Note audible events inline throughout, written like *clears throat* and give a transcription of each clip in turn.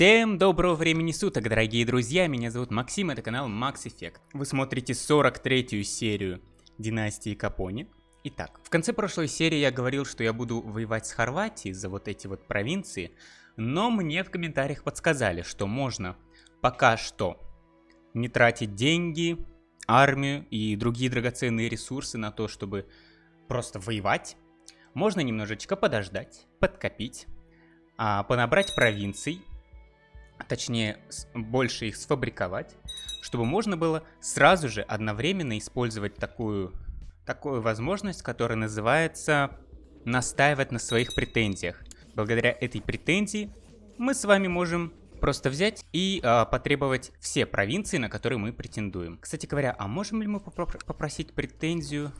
Всем доброго времени суток, дорогие друзья, меня зовут Максим, это канал Max Effect. Вы смотрите 43-ю серию Династии Капони. Итак, в конце прошлой серии я говорил, что я буду воевать с Хорватией за вот эти вот провинции, но мне в комментариях подсказали, что можно пока что не тратить деньги, армию и другие драгоценные ресурсы на то, чтобы просто воевать. Можно немножечко подождать, подкопить, а, понабрать провинций, точнее больше их сфабриковать, чтобы можно было сразу же одновременно использовать такую, такую возможность, которая называется настаивать на своих претензиях. Благодаря этой претензии мы с вами можем просто взять и э, потребовать все провинции, на которые мы претендуем. Кстати говоря, а можем ли мы попросить претензию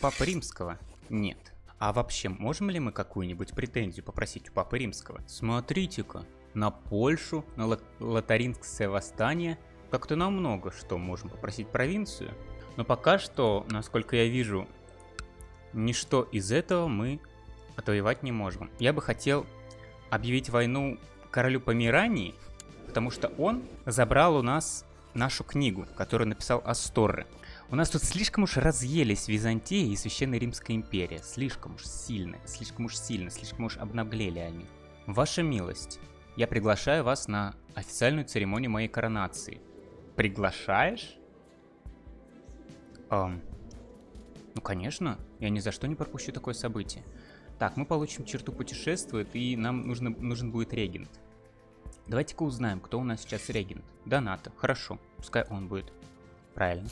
Папы Римского? Нет. А вообще, можем ли мы какую-нибудь претензию попросить у Папы Римского? Смотрите-ка, на Польшу, на Лотарингское восстание. Как-то намного что можем попросить провинцию. Но пока что, насколько я вижу, ничто из этого мы отвоевать не можем. Я бы хотел объявить войну королю Померании, потому что он забрал у нас нашу книгу, которую написал Асторре. У нас тут слишком уж разъелись Византия и Священная Римская империя. Слишком уж сильно, слишком уж сильно, слишком уж обнаглели они. Ваша милость, я приглашаю вас на официальную церемонию моей коронации. Приглашаешь? Эм, ну, конечно, я ни за что не пропущу такое событие. Так, мы получим черту путешествует, и нам нужно, нужен будет регент. Давайте-ка узнаем, кто у нас сейчас регент. Доната, хорошо, пускай он будет. Правильно.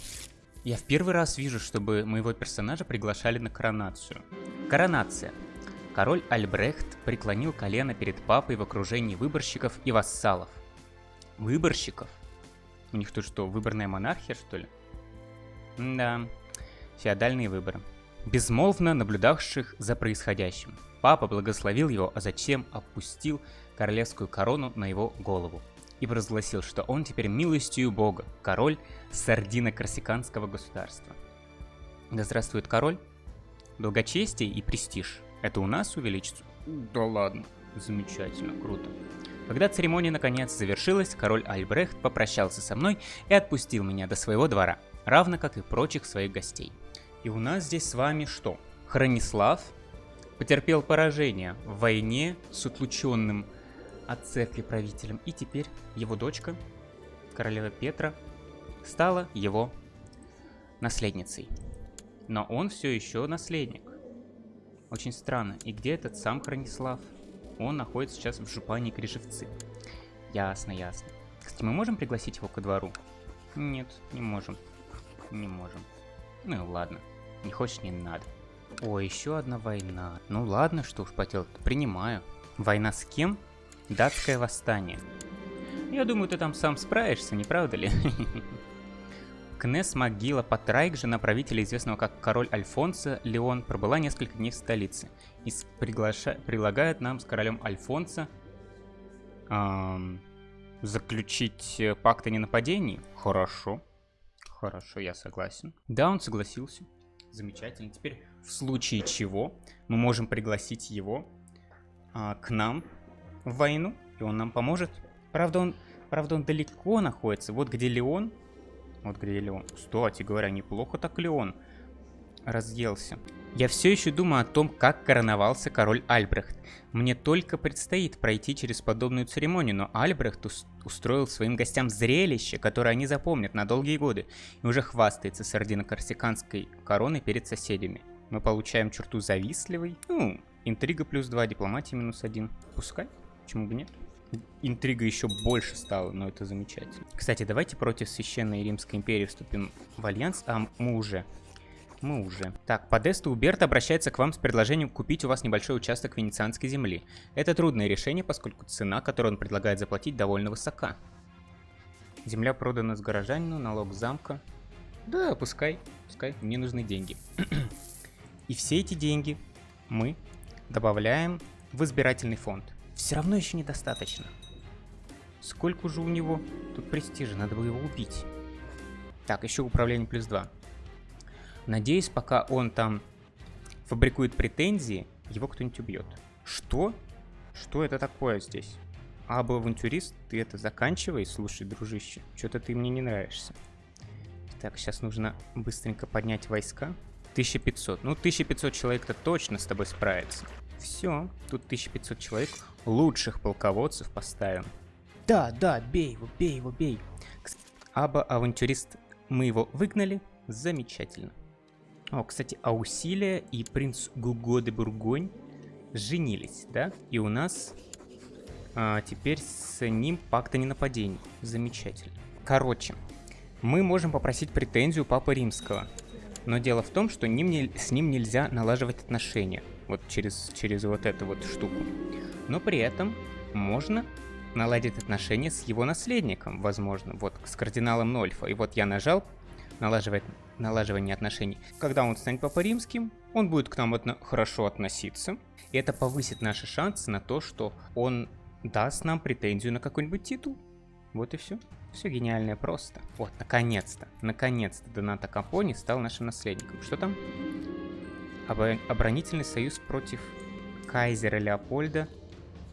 Я в первый раз вижу, чтобы моего персонажа приглашали на коронацию. Коронация. Король Альбрехт преклонил колено перед папой в окружении выборщиков и вассалов. Выборщиков? У них тут что, выборная монархия, что ли? да, феодальные выборы. Безмолвно наблюдавших за происходящим. Папа благословил его, а затем опустил королевскую корону на его голову и провозгласил, что он теперь милостью Бога, король сардино-корсиканского государства. Да здравствует король, долгочестие и престиж – это у нас увеличится? Да ладно. Замечательно, круто. Когда церемония наконец завершилась, король Альбрехт попрощался со мной и отпустил меня до своего двора, равно как и прочих своих гостей. И у нас здесь с вами что? Хронислав потерпел поражение в войне с утлученным от церкви правителем, и теперь его дочка, королева Петра, стала его наследницей. Но он все еще наследник. Очень странно. И где этот сам Хронислав? Он находится сейчас в жупане Крижевцы. Ясно, ясно. Кстати, мы можем пригласить его ко двору? Нет, не можем. Не можем. Ну ладно. Не хочешь, не надо. О, еще одна война. Ну ладно, что уж поделать, принимаю. Война с кем? Датское восстание. Я думаю, ты там сам справишься, не правда ли? *laughs* Кнес могила Патрайк, жена правителя, известного как король Альфонсо, Леон, пробыла несколько дней в столице и приглаша... предлагает нам с королем Альфонсо эм, заключить э, пакт о ненападении. Хорошо. Хорошо, я согласен. Да, он согласился. Замечательно. Теперь в случае чего мы можем пригласить его а, к нам в войну, и он нам поможет. Правда, он, правда, он далеко находится. Вот где Леон, вот где Леон. Кстати говоря, неплохо так Леон разъелся. Я все еще думаю о том, как короновался король Альбрехт. Мне только предстоит пройти через подобную церемонию, но Альбрехт устроил своим гостям зрелище, которое они запомнят на долгие годы, и уже хвастается сардино-корсиканской короной перед соседями. Мы получаем черту завистливый. Ну, интрига плюс 2, дипломатия минус 1. Пускай, почему бы нет интрига еще больше стала, но это замечательно. Кстати, давайте против Священной Римской империи вступим в альянс, а мы уже. Мы уже. Так, Подеста Уберт обращается к вам с предложением купить у вас небольшой участок венецианской земли. Это трудное решение, поскольку цена, которую он предлагает заплатить, довольно высока. Земля продана с горожанину, налог замка. Да, пускай, пускай, мне нужны деньги. *clears throat* И все эти деньги мы добавляем в избирательный фонд. Все равно еще недостаточно. Сколько же у него тут престижа, надо было его убить. Так, еще управление плюс 2. Надеюсь, пока он там фабрикует претензии, его кто-нибудь убьет. Что? Что это такое здесь? Або авантюрист, ты это заканчивай, слушай, дружище. Что-то ты мне не нравишься. Так, сейчас нужно быстренько поднять войска. 1500. Ну, 1500 человек-то точно с тобой справится. Все, тут 1500 человек. Лучших полководцев поставим. Да, да, бей его, бей его, бей. Аба авантюрист, мы его выгнали. Замечательно. О, кстати, Аусилия и принц Гуго де Бургонь женились, да? И у нас а, теперь с ним пакт о ненападении. Замечательно. Короче, мы можем попросить претензию Папы Римского. Но дело в том, что ним не, с ним нельзя налаживать отношения. Вот через, через вот эту вот штуку. Но при этом можно наладить отношения с его наследником, возможно. Вот с кардиналом Нольфа. И вот я нажал налаживать, налаживание отношений. Когда он станет Папой Римским, он будет к нам отно хорошо относиться. И это повысит наши шансы на то, что он даст нам претензию на какой-нибудь титул. Вот и все. Все гениальное просто. Вот, наконец-то, наконец-то Доната Капони стал нашим наследником. Что там? Об оборонительный союз против Кайзера Леопольда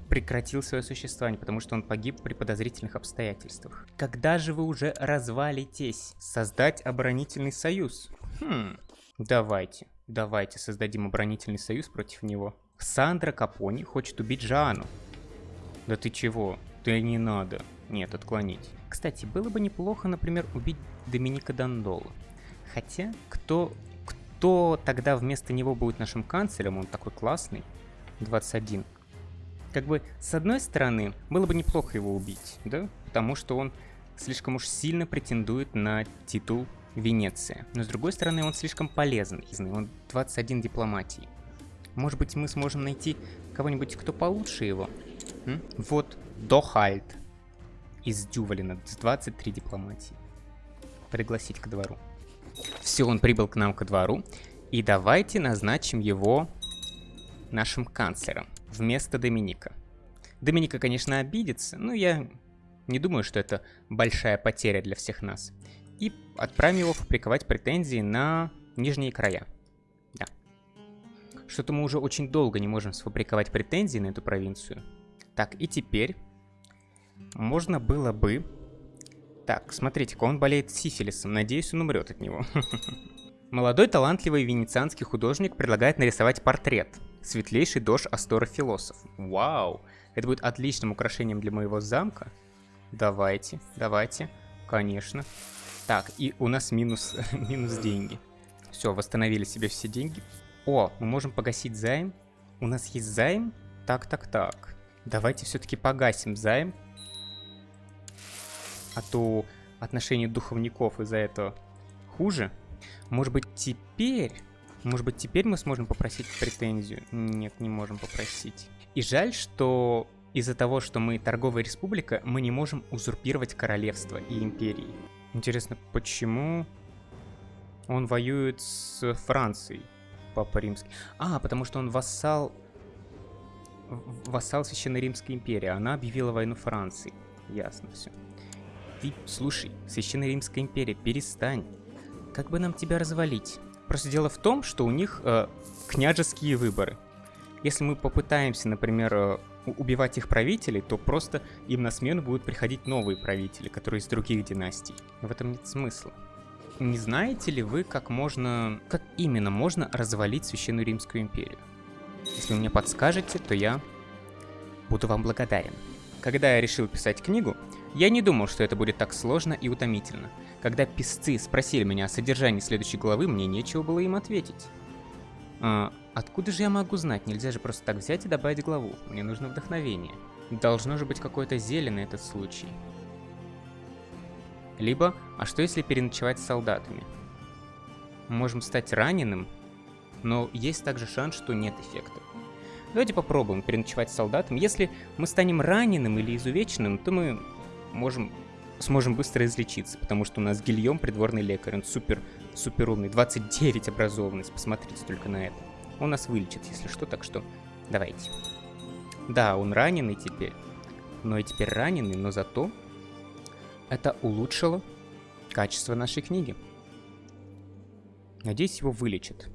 прекратил свое существование, потому что он погиб при подозрительных обстоятельствах. Когда же вы уже развалитесь? Создать оборонительный союз? Хм, давайте, давайте создадим оборонительный союз против него. Сандра Капони хочет убить Жанну. Да ты чего? Ты не надо. Нет, отклонить. Кстати, было бы неплохо, например, убить Доминика Дандола. Хотя, кто, кто тогда вместо него будет нашим канцлером? Он такой классный. 21. Как бы, с одной стороны, было бы неплохо его убить, да? Потому что он слишком уж сильно претендует на титул Венеция. Но с другой стороны, он слишком полезный. Он 21 дипломатии. Может быть, мы сможем найти кого-нибудь, кто получше его? М? Вот Дохальд из Дювалина с 23 дипломатии. Пригласить к двору. Все, он прибыл к нам ко двору. И давайте назначим его нашим канцлером вместо Доминика. Доминика, конечно, обидится, но я не думаю, что это большая потеря для всех нас. И отправим его фабриковать претензии на нижние края. Да. Что-то мы уже очень долго не можем сфабриковать претензии на эту провинцию. Так, и теперь можно было бы... Так, смотрите-ка, он болеет сифилисом. Надеюсь, он умрет от него. *laughs* Молодой талантливый венецианский художник предлагает нарисовать портрет. Светлейший дождь Астора Философ. Вау! Это будет отличным украшением для моего замка. Давайте, давайте. Конечно. Так, и у нас минус, *laughs* минус деньги. Все, восстановили себе все деньги. О, мы можем погасить займ. У нас есть займ? Так, так, так. Давайте все-таки погасим займ. А то отношение духовников из-за этого хуже. Может быть теперь... Может быть теперь мы сможем попросить претензию? Нет, не можем попросить. И жаль, что из-за того, что мы торговая республика, мы не можем узурпировать королевство и империи. Интересно, почему он воюет с Францией, Папа Римский? А, потому что он вассал вассал Священной Римской империи. Она объявила войну Франции. Ясно все. Ты, слушай, Священная Римская империя, перестань. Как бы нам тебя развалить? Просто дело в том, что у них э, княжеские выборы. Если мы попытаемся, например, э, убивать их правителей, то просто им на смену будут приходить новые правители, которые из других династий. В этом нет смысла. Не знаете ли вы, как можно... Как именно можно развалить Священную Римскую империю? Если вы мне подскажете, то я буду вам благодарен. Когда я решил писать книгу, я не думал, что это будет так сложно и утомительно. Когда писцы спросили меня о содержании следующей главы, мне нечего было им ответить. А, откуда же я могу знать? Нельзя же просто так взять и добавить главу. Мне нужно вдохновение. Должно же быть какое-то зелье на этот случай. Либо, а что если переночевать с солдатами? Можем стать раненым но есть также шанс, что нет эффекта. Давайте попробуем переночевать с солдатом. Если мы станем раненым или изувеченным, то мы можем, сможем быстро излечиться, потому что у нас Гильем придворный лекарь, он супер, супер умный, 29 образованность, посмотрите только на это. Он нас вылечит, если что, так что давайте. Да, он раненый теперь, но и теперь раненый, но зато это улучшило качество нашей книги. Надеюсь, его вылечат.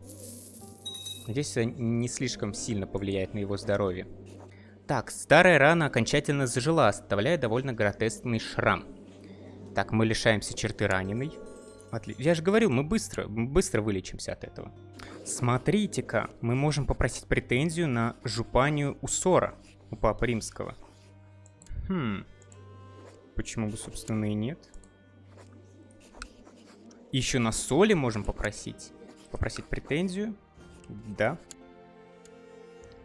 Надеюсь, это не слишком сильно повлияет на его здоровье. Так, старая рана окончательно зажила, оставляя довольно гротескный шрам. Так, мы лишаемся черты раненой. Отли... Я же говорю, мы быстро, мы быстро вылечимся от этого. Смотрите-ка, мы можем попросить претензию на жупанию Усора у Папы Римского. Хм. Почему бы, собственно, и нет? Еще на соли можем попросить. Попросить претензию. Да.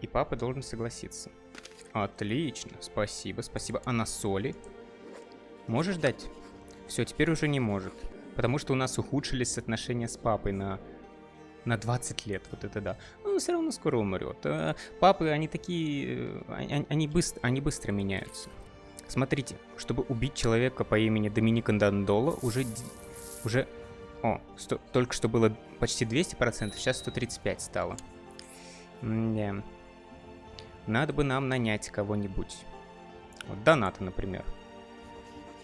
И папа должен согласиться. Отлично, спасибо, спасибо. А на соли? Можешь дать? Все, теперь уже не может. Потому что у нас ухудшились отношения с папой на, на 20 лет. Вот это да. Но все равно скоро умрет. А папы, они такие... Э, они, они, быстро, они быстро меняются. Смотрите, чтобы убить человека по имени Доминика Дандола, уже... Уже... О, сто, только что было почти 200%, сейчас 135 стало. Да. Надо бы нам нанять кого-нибудь. Вот Доната, например.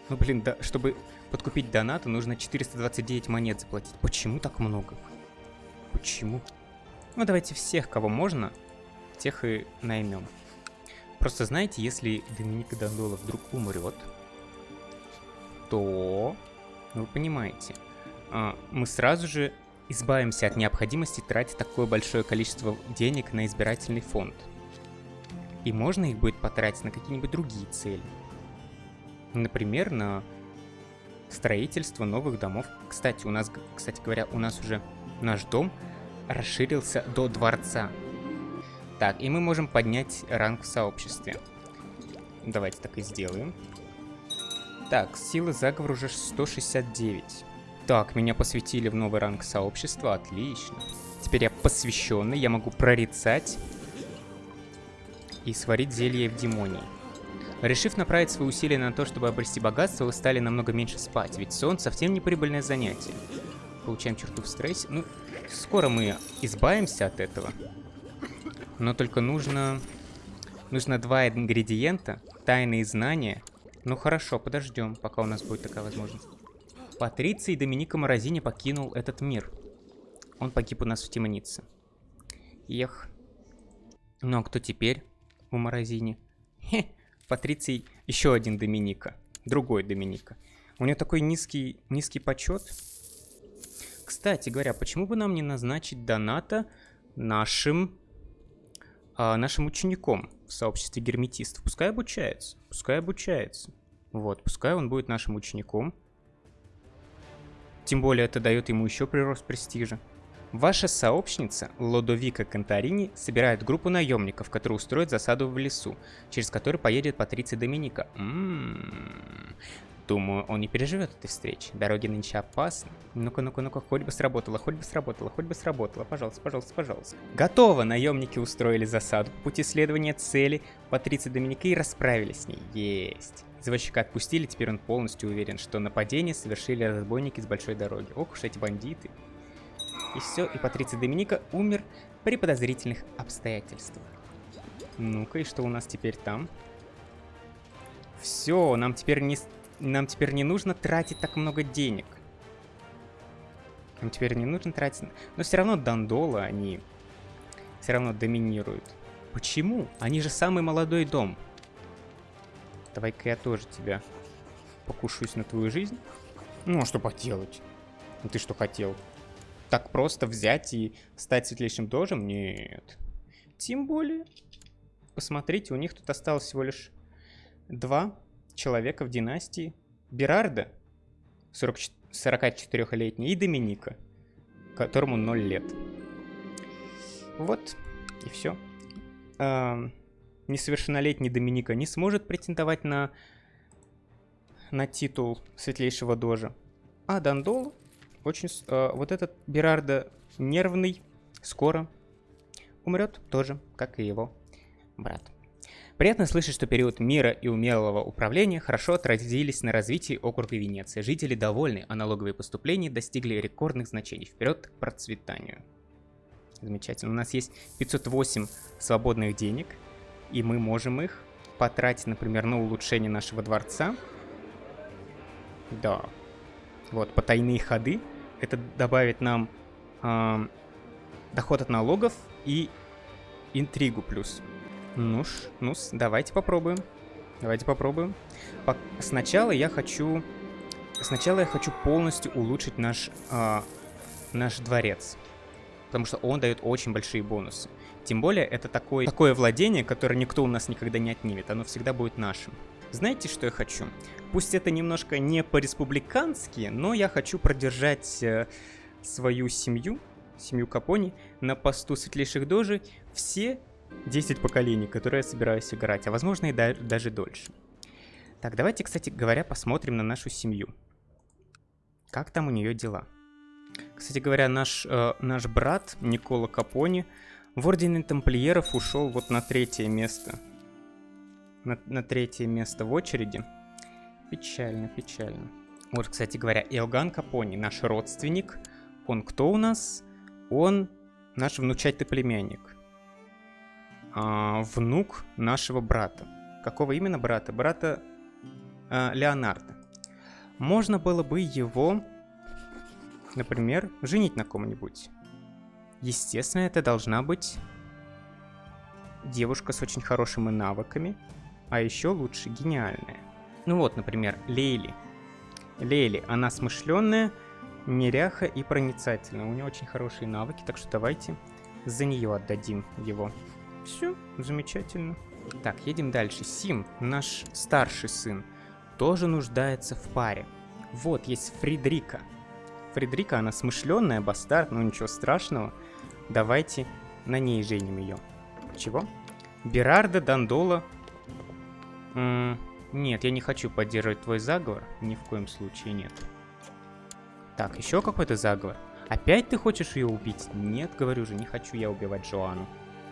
Ну, блин, да, чтобы подкупить Доната, нужно 429 монет заплатить. Почему так много? Почему? Ну, давайте всех, кого можно, тех и наймем. Просто знаете, если Доминика Дондола вдруг умрет, то, ну, вы понимаете, а, мы сразу же избавимся от необходимости тратить такое большое количество денег на избирательный фонд. И можно их будет потратить на какие-нибудь другие цели. Например, на строительство новых домов. Кстати, у нас, кстати говоря, у нас уже наш дом расширился до дворца. Так, и мы можем поднять ранг в сообществе. Давайте так и сделаем. Так, силы заговора уже 169. Так, меня посвятили в новый ранг сообщества, отлично. Теперь я посвященный, я могу прорицать и сварить зелье в демонии. Решив направить свои усилия на то, чтобы обрести богатство, вы стали намного меньше спать, ведь сон совсем не прибыльное занятие. Получаем черту в стрессе. Ну, скоро мы избавимся от этого. Но только нужно... Нужно два ингредиента, тайные знания. Ну хорошо, подождем, пока у нас будет такая возможность. Патриций Доминика Морозини покинул этот мир. Он погиб у нас в темнице. Ех. Ну а кто теперь у Морозини? Хе, Патриций еще один Доминика. Другой Доминика. У него такой низкий, низкий почет. Кстати говоря, почему бы нам не назначить доната нашим, а, нашим учеником в сообществе герметистов? Пускай обучается. Пускай обучается. Вот, пускай он будет нашим учеником. Тем более это дает ему еще прирост престижа. Ваша сообщница, Лодовика Конторини, собирает группу наемников, которые устроят засаду в лесу, через который поедет Патриция Доминика. Ммм... Думаю, он не переживет этой встречи. Дороги нынче опасны. Ну-ка, ну-ка, ну-ка, хоть бы сработало, хоть бы сработало, хоть бы сработало. Пожалуйста, пожалуйста, пожалуйста. Готово! Наемники устроили засаду по пути следования цели Патриции Доминика и расправились с ней. Есть. Извозчика отпустили, теперь он полностью уверен, что нападение совершили разбойники с большой дороги. Ох уж эти бандиты. И все, и Патриций Доминика умер при подозрительных обстоятельствах. Ну-ка, и что у нас теперь там? Все, нам теперь не, нам теперь не нужно тратить так много денег. Нам теперь не нужно тратить... Но все равно Дандола, они все равно доминируют. Почему? Они же самый молодой дом. Давай-ка я тоже тебя покушаюсь на твою жизнь. Ну, а что поделать? Ну ты что хотел? Так просто взять и стать светлейшим дожем? Нет. Тем более, посмотрите, у них тут осталось всего лишь два человека в династии. Берарда, 44-летний, и Доминика, которому 0 лет. Вот, и все. А, несовершеннолетний Доминика не сможет претендовать на, на титул светлейшего дожа. А Дандол очень... Э, вот этот Берардо нервный, скоро умрет тоже, как и его брат. Приятно слышать, что период мира и умелого управления хорошо отразились на развитии округа Венеция. Жители довольны, а налоговые поступления достигли рекордных значений. Вперед к процветанию. Замечательно. У нас есть 508 свободных денег, и мы можем их потратить, например, на улучшение нашего дворца. Да. Вот, потайные ходы это добавит нам э, доход от налогов и интригу плюс. Ну ж, ну давайте попробуем. Давайте попробуем. По сначала я хочу... Сначала я хочу полностью улучшить наш, э, наш дворец. Потому что он дает очень большие бонусы. Тем более, это такое, такое владение, которое никто у нас никогда не отнимет. Оно всегда будет нашим. Знаете, что я хочу? Пусть это немножко не по-республикански, но я хочу продержать э, свою семью, семью Капони, на посту светлейших дожи все 10 поколений, которые я собираюсь играть, а возможно и да даже дольше. Так, давайте, кстати говоря, посмотрим на нашу семью. Как там у нее дела? Кстати говоря, наш, э, наш брат Никола Капони в Ордене Тамплиеров ушел вот на третье место. На, на третье место в очереди. Печально, печально. Вот, кстати говоря, Иоганн Капони, наш родственник. Он кто у нас? Он наш внучатый племянник а, внук нашего брата. Какого именно брата? Брата а, Леонардо. Можно было бы его, например, женить на ком-нибудь. Естественно, это должна быть девушка с очень хорошими навыками, а еще лучше гениальная. Ну вот, например, Лейли. Лейли, она смышленная, неряха и проницательная. У нее очень хорошие навыки, так что давайте за нее отдадим его. Все, замечательно. Так, едем дальше. Сим, наш старший сын, тоже нуждается в паре. Вот, есть Фридрика. Фридрика, она смышленная, бастард, но ничего страшного. Давайте на ней женим ее. Чего? Берарда Дандола. Нет, я не хочу поддерживать твой заговор. Ни в коем случае нет. Так, еще какой-то заговор. Опять ты хочешь ее убить? Нет, говорю же, не хочу я убивать Джоанну.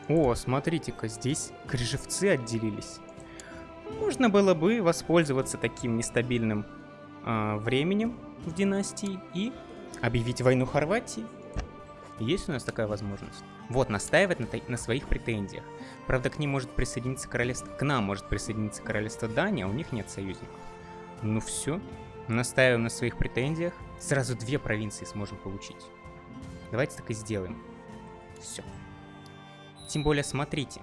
О, смотрите-ка, здесь крыжевцы отделились. Можно было бы воспользоваться таким нестабильным э, временем в династии и объявить войну Хорватии. Есть у нас такая возможность? Вот, настаивать на, на своих претензиях. Правда, к ним может присоединиться королевство... К нам может присоединиться королевство Дания, а у них нет союзников. Ну все, настаиваем на своих претензиях. Сразу две провинции сможем получить. Давайте так и сделаем. Все. Тем более, смотрите,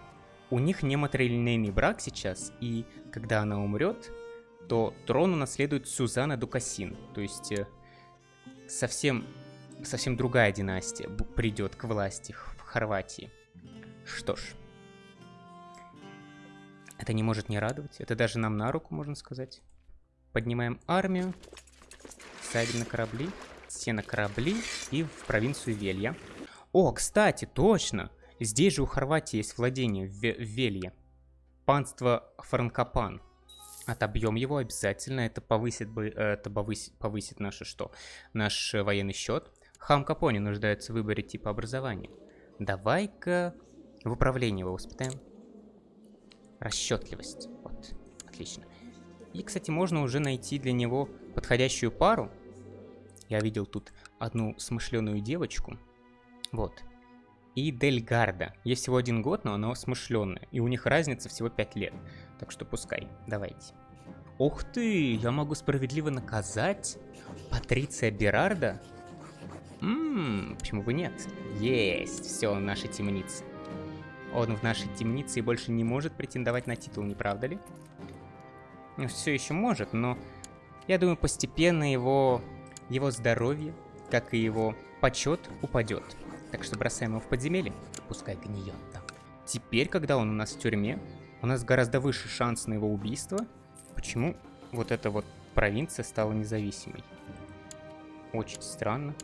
у них не матрилинейный брак сейчас, и когда она умрет, то трон унаследует Сюзанна Дукасин. То есть э, совсем, совсем другая династия придет к власти Хорватии. Что ж, это не может не радовать. Это даже нам на руку, можно сказать. Поднимаем армию, садим на корабли, все на корабли и в провинцию Велья. О, кстати, точно! Здесь же у Хорватии есть владение в, Велье. Панство Франкопан. Отобьем его обязательно. Это повысит, бы, это повысит, повысит наше что? Наш военный счет. Хам Капони нуждается в выборе типа образования. Давай-ка в управлении его воспитаем. Расчетливость. Вот, отлично. И, кстати, можно уже найти для него подходящую пару. Я видел тут одну смышленую девочку. Вот и Дельгарда. Ей всего один год, но она смышленная, и у них разница всего 5 лет. Так что пускай, давайте. Ух ты, я могу справедливо наказать Патриция Берарда? Ммм, почему бы нет? Есть, все, в нашей темнице. Он в нашей темнице и больше не может претендовать на титул, не правда ли? Ну, все еще может, но я думаю, постепенно его, его здоровье, как и его почет, упадет. Так что бросаем его в подземелье, пускай гниет там. Теперь, когда он у нас в тюрьме, у нас гораздо выше шанс на его убийство. Почему вот эта вот провинция стала независимой? Очень странно.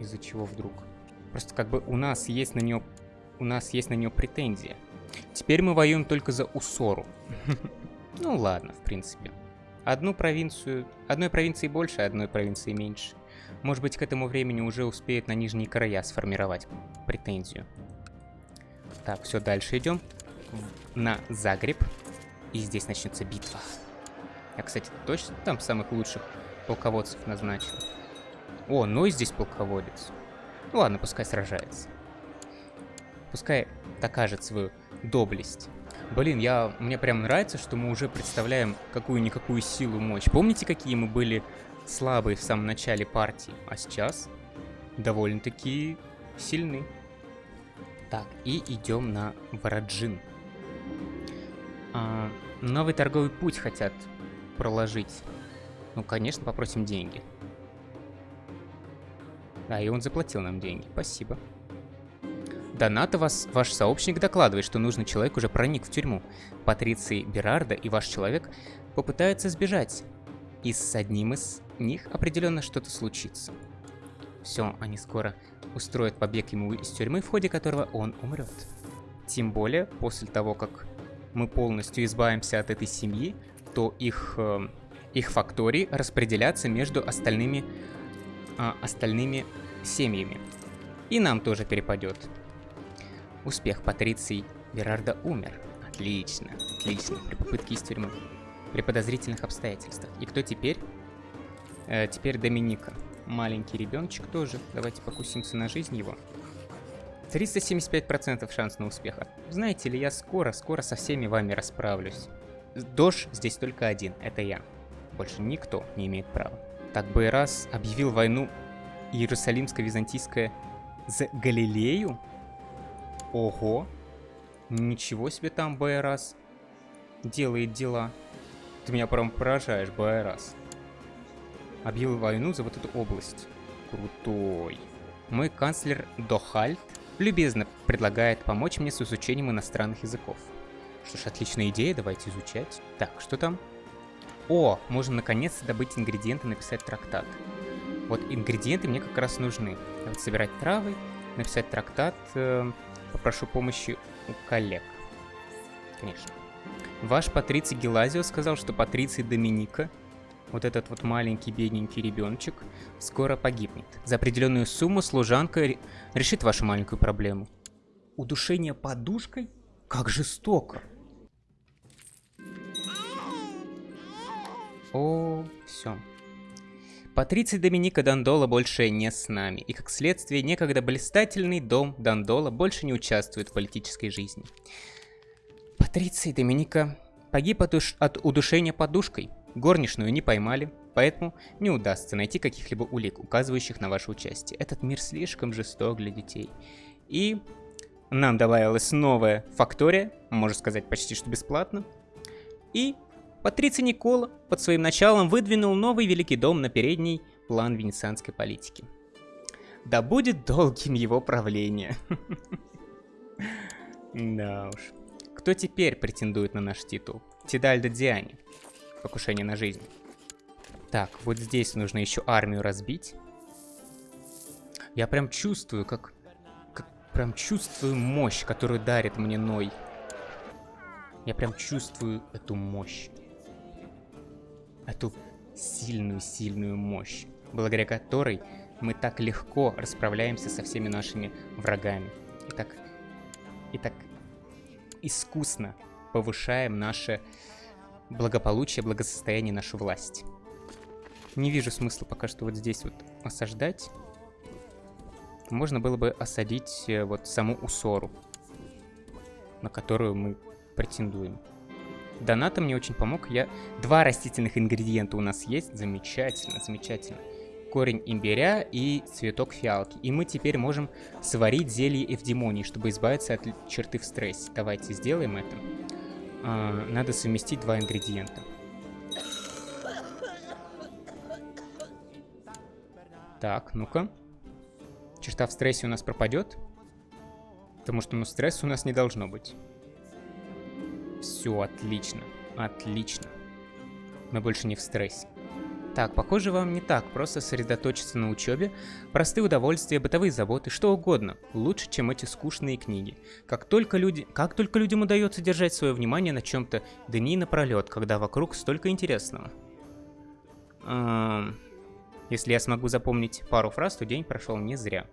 Из-за чего вдруг? Просто как бы у нас есть на нее... У нас есть на нее претензия. Теперь мы воюем только за Усору. *laughs* Ну ладно, в принципе. Одну провинцию... Одной провинции больше, одной провинции меньше. Может быть, к этому времени уже успеет на нижние края сформировать претензию. Так, все, дальше идем. На Загреб. И здесь начнется битва. Я, кстати, точно там самых лучших полководцев назначил. О, ну и здесь полководец. Ну ладно, пускай сражается. Пускай докажет свою доблесть. Блин, я, мне прям нравится, что мы уже представляем какую-никакую силу, мощь. Помните, какие мы были слабые в самом начале партии, а сейчас довольно-таки сильны. Так, и идем на Вараджин. А, новый торговый путь хотят проложить. Ну, конечно, попросим деньги. Да, и он заплатил нам деньги. Спасибо. Доната вас, ваш сообщник докладывает, что нужный человек уже проник в тюрьму. Патриции Берарда и ваш человек попытаются сбежать. И с одним из них определенно что-то случится. Все, они скоро устроят побег ему из тюрьмы, в ходе которого он умрет. Тем более, после того, как мы полностью избавимся от этой семьи, то их, э, их фактории распределятся между остальными, э, остальными семьями. И нам тоже перепадет. Успех Патриций Берарда умер. Отлично, отлично. При попытке из тюрьмы. При подозрительных обстоятельствах. И кто теперь? Э, теперь Доминика. Маленький ребеночек тоже. Давайте покусимся на жизнь его. 375% шанс на успех. Знаете ли, я скоро, скоро со всеми вами расправлюсь. Дож здесь только один, это я. Больше никто не имеет права. Так бы раз объявил войну Иерусалимско-Византийская за Галилею? Ого! Ничего себе там Байрас делает дела. Ты меня прям поражаешь, Байрас. Объявил войну за вот эту область. Крутой. Мой канцлер Дохальт любезно предлагает помочь мне с изучением иностранных языков. Что ж, отличная идея, давайте изучать. Так, что там? О, можно наконец-то добыть ингредиенты и написать трактат. Вот ингредиенты мне как раз нужны. Вот собирать травы, написать трактат. Э, попрошу помощи у коллег. Конечно. Ваш Патриций Гелазио сказал, что Патриций Доминика вот этот вот маленький бедненький ребеночек, скоро погибнет. За определенную сумму служанка решит вашу маленькую проблему. Удушение подушкой? Как жестоко. О, все. Патриций Доминика Дандола больше не с нами, и как следствие некогда блистательный дом Дандола больше не участвует в политической жизни. Патриций Доминика погиб от, уш... от удушения подушкой. Горничную не поймали, поэтому не удастся найти каких-либо улик, указывающих на ваше участие. Этот мир слишком жесток для детей. И нам добавилась новая фактория, можно сказать почти что бесплатно. И Патриций Никола под своим началом выдвинул новый Великий Дом на передний план венецианской политики. Да будет долгим его правление. *laughs* Да уж. Кто теперь претендует на наш титул? Тидальдо Диани покушение на жизнь. Так, вот здесь нужно еще армию разбить. Я прям чувствую, как, как... Прям чувствую мощь, которую дарит мне Ной. Я прям чувствую эту мощь. Эту сильную-сильную мощь, благодаря которой мы так легко расправляемся со всеми нашими врагами. И так, и так искусно повышаем наше благополучие, благосостояние, нашу власть. Не вижу смысла пока что вот здесь вот осаждать. Можно было бы осадить э, вот саму Усору, на которую мы претендуем. Доната мне очень помог. Я... Два растительных ингредиента у нас есть. Замечательно, замечательно. Корень имбиря и цветок фиалки. И мы теперь можем сварить зелье эвдемонии, чтобы избавиться от черты в стрессе. Давайте сделаем это а, надо совместить два ингредиента. Так, ну-ка. Черта в стрессе у нас пропадет. Потому что, ну, стресса у нас не должно быть. Все, отлично. Отлично. Мы больше не в стрессе. Так, похоже, вам не так просто сосредоточиться на учебе. Простые удовольствия, бытовые заботы, что угодно. Лучше, чем эти скучные книги. Как только, люди, как только людям удается держать свое внимание на чем-то дни напролет, когда вокруг столько интересного. Эм, если я смогу запомнить пару фраз, то день прошел не зря.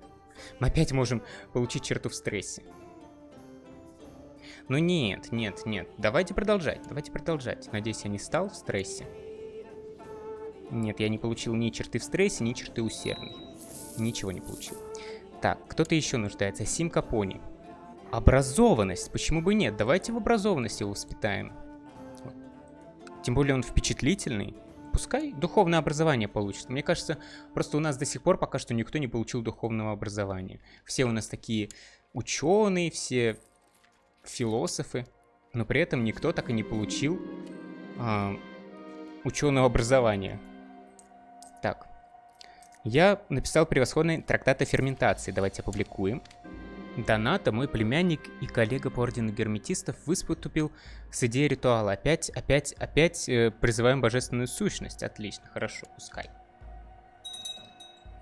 Мы опять можем получить черту в стрессе. Но нет, нет, нет. Давайте продолжать, давайте продолжать. Надеюсь, я не стал в стрессе. Нет, я не получил ни черты в стрессе, ни черты усердной. Ничего не получил. Так, кто-то еще нуждается. Симка Пони. Образованность. Почему бы нет? Давайте в образованности его воспитаем. Тем более он впечатлительный. Пускай духовное образование получит. Мне кажется, просто у нас до сих пор пока что никто не получил духовного образования. Все у нас такие ученые, все философы. но при этом никто так и не получил а, ученого образования. Так. Я написал превосходный трактат о ферментации. Давайте опубликуем. Доната, мой племянник и коллега по ордену герметистов, выступил с идеей ритуала. Опять, опять, опять э, призываем божественную сущность. Отлично, хорошо, пускай.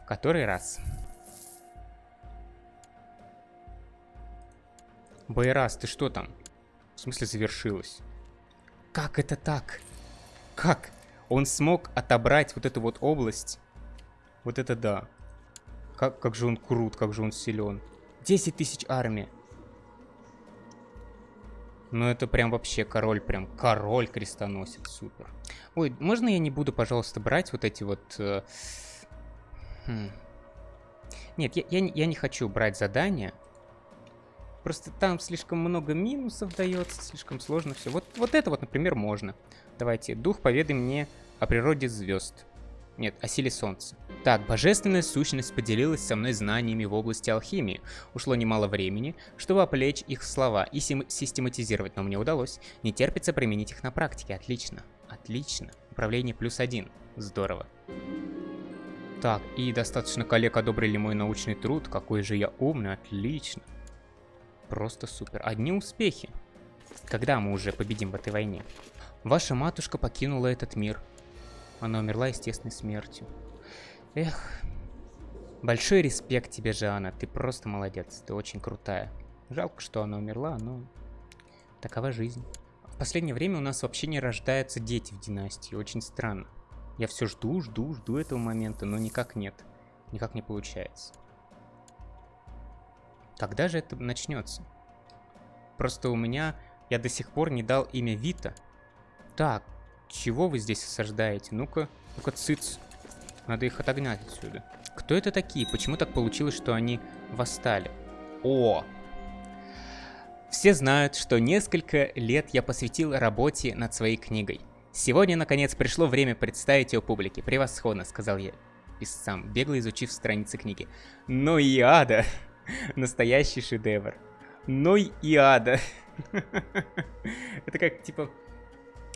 В который раз? Байрас, ты что там? В смысле завершилось? Как это так? Как? Он смог отобрать вот эту вот область. Вот это да. Как, как же он крут, как же он силен. 10 тысяч армии. Ну это прям вообще король, прям король крестоносец, супер. Ой, можно я не буду, пожалуйста, брать вот эти вот... Э... Хм. Нет, я, я, я не хочу брать задания. Просто там слишком много минусов дается, слишком сложно все. Вот, вот это вот, например, можно. Давайте, дух, поведай мне о природе звезд. Нет, о силе Солнца. Так, божественная сущность поделилась со мной знаниями в области алхимии. Ушло немало времени, чтобы оплечь их слова и систематизировать, но мне удалось. Не терпится применить их на практике. Отлично. Отлично. Управление плюс один. Здорово. Так, и достаточно коллег одобрили мой научный труд. Какой же я умный. Отлично. Просто супер. Одни успехи. Когда мы уже победим в этой войне? Ваша матушка покинула этот мир. Она умерла естественной смертью. Эх. Большой респект тебе, Жанна. Ты просто молодец. Ты очень крутая. Жалко, что она умерла, но такова жизнь. В последнее время у нас вообще не рождаются дети в династии. Очень странно. Я все жду, жду, жду этого момента, но никак нет. Никак не получается. Когда же это начнется? Просто у меня... Я до сих пор не дал имя Вита. Так, чего вы здесь осаждаете? Ну-ка, ну-ка, цыц. Надо их отогнать отсюда. Кто это такие? Почему так получилось, что они восстали? О! Все знают, что несколько лет я посвятил работе над своей книгой. Сегодня, наконец, пришло время представить ее публике. Превосходно, сказал я писцам, бегло изучив страницы книги. Но и ада! *laughs* Настоящий шедевр. Ной и ада. *laughs* Это как, типа,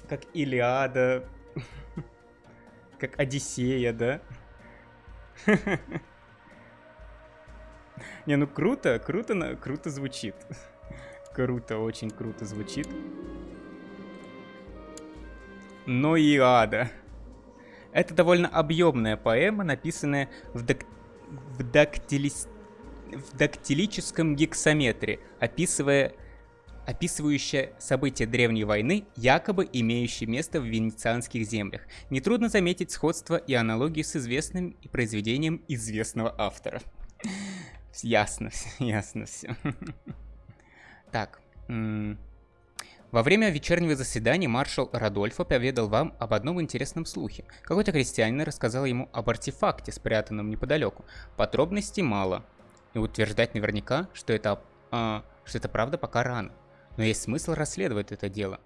как Илиада, *laughs* как Одиссея, да? Не, ну круто, круто, круто звучит. Круто, очень круто звучит. Но и ада. Это довольно объемная поэма, написанная в, дак... в, дактилис... в дактилическом гексаметре, описывая описывающая события Древней войны, якобы имеющие место в венецианских землях. Нетрудно заметить сходство и аналогию с известным и произведением известного автора. Ясно, *laughs* ясно все. Так. Во время вечернего заседания маршал Радольфо поведал вам об одном интересном слухе. Какой-то крестьянин рассказал ему об артефакте, спрятанном неподалеку. Подробностей мало. И утверждать наверняка, что это, а, что это правда, пока рано но есть смысл расследовать это дело.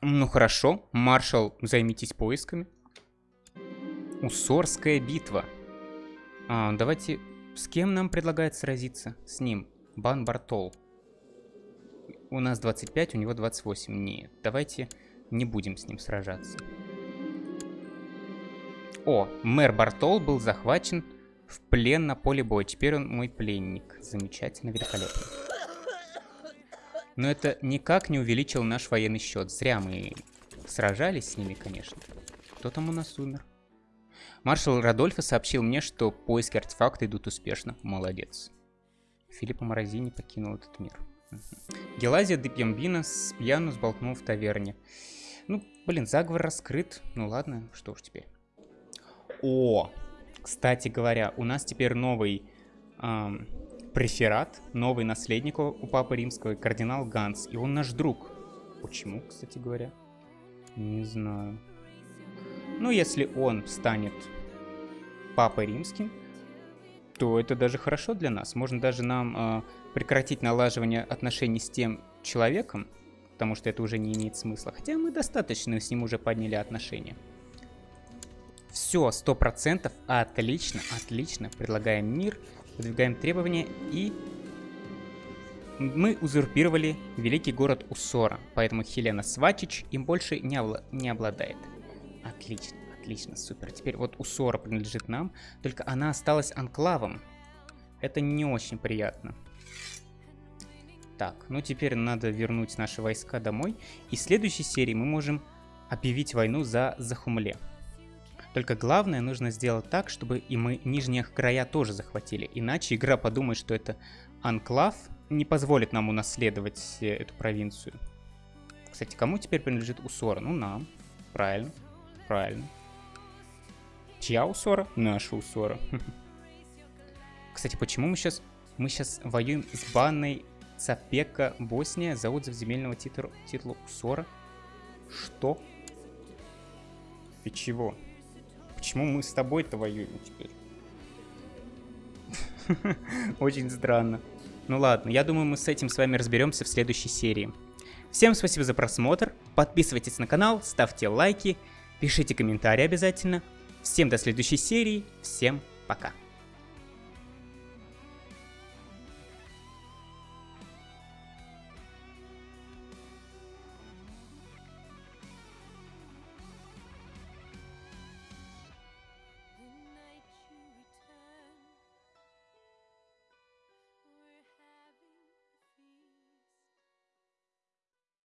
Ну хорошо, маршал, займитесь поисками. Усорская битва. А, давайте, с кем нам предлагает сразиться? С ним. Бан Бартол. У нас 25, у него 28. Нет, давайте не будем с ним сражаться. О, мэр Бартол был захвачен в плен на поле боя. Теперь он мой пленник. Замечательно, великолепно. Но это никак не увеличил наш военный счет. Зря мы сражались с ними, конечно. Кто там у нас умер? Маршал Радольфо сообщил мне, что поиски артефакта идут успешно. Молодец. Филиппо Морозини покинул этот мир. Угу. Гелазия де Пьямбина с пьяну сболтнул в таверне. Ну, блин, заговор раскрыт. Ну ладно, что уж теперь. О, кстати говоря, у нас теперь новый эм, преферат, новый наследник у Папы Римского, кардинал Ганс. И он наш друг. Почему, кстати говоря? Не знаю. Ну, если он станет Папой Римским, то это даже хорошо для нас. Можно даже нам э, прекратить налаживание отношений с тем человеком, потому что это уже не имеет смысла. Хотя мы достаточно с ним уже подняли отношения. Все, сто процентов, отлично, отлично. Предлагаем мир. Выдвигаем требования и... Мы узурпировали великий город Усора, поэтому Хелена Свачич им больше не, обла не обладает. Отлично, отлично, супер. Теперь вот Усора принадлежит нам, только она осталась анклавом. Это не очень приятно. Так, ну теперь надо вернуть наши войска домой. И в следующей серии мы можем объявить войну за Захумле. Только главное нужно сделать так, чтобы и мы нижние края тоже захватили. Иначе игра подумает, что это анклав, не позволит нам унаследовать э, эту провинцию. Кстати, кому теперь принадлежит Усора? Ну, нам. Правильно. Правильно. Чья Усора? Наша Усора. *laughs* Кстати, почему мы сейчас... Мы сейчас воюем с банной Цапека Босния за отзыв земельного титла, титула Усора? Что? Ты чего? Почему мы с тобой-то воюем теперь? *laughs* Очень странно. Ну ладно, я думаю, мы с этим с вами разберемся в следующей серии. Всем спасибо за просмотр, подписывайтесь на канал, ставьте лайки, пишите комментарии обязательно. Всем до следующей серии, всем пока.